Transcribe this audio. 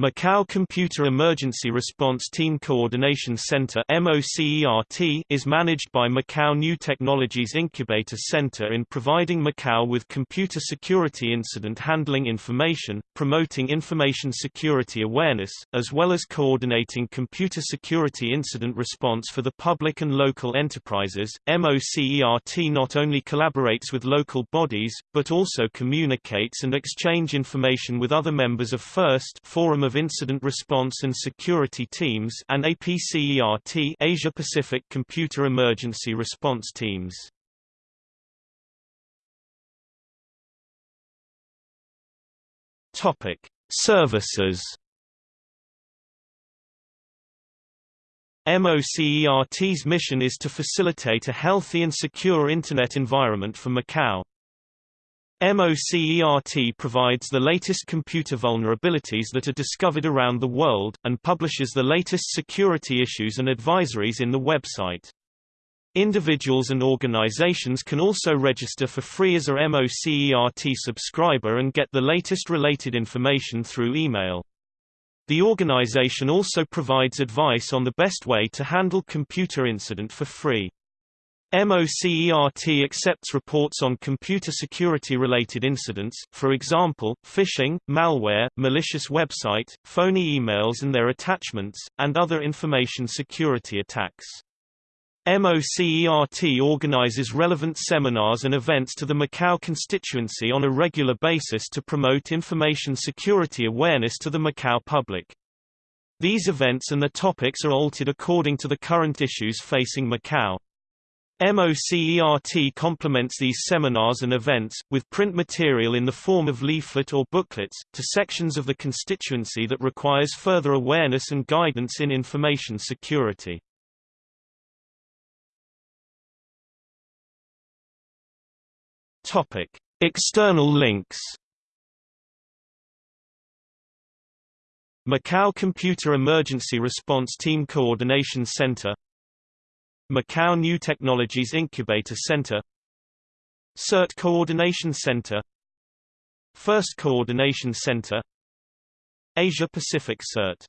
Macau Computer Emergency Response Team Coordination Center is managed by Macau New Technologies Incubator Center in providing Macau with computer security incident handling information, promoting information security awareness, as well as coordinating computer security incident response for the public and local enterprises. MOCERT not only collaborates with local bodies, but also communicates and exchange information with other members of FIRST Forum of of Incident Response and Security Teams and APCERT Asia Pacific Computer Emergency Response Teams. Topic: Services. MOCERT's mission is to facilitate a healthy and secure Internet environment for Macau. MOCERT provides the latest computer vulnerabilities that are discovered around the world, and publishes the latest security issues and advisories in the website. Individuals and organizations can also register for free as a MOCERT subscriber and get the latest related information through email. The organization also provides advice on the best way to handle computer incident for free. MOCERT accepts reports on computer security-related incidents, for example, phishing, malware, malicious website, phony emails and their attachments, and other information security attacks. MOCERT organizes relevant seminars and events to the Macau constituency on a regular basis to promote information security awareness to the Macau public. These events and the topics are altered according to the current issues facing Macau. MOCERT complements these seminars and events, with print material in the form of leaflet or booklets, to sections of the constituency that requires further awareness and guidance in information security. External links Macau Computer Emergency Response Team Coordination Center Macau New Technologies Incubator Center CERT Coordination Center FIRST Coordination Center Asia Pacific CERT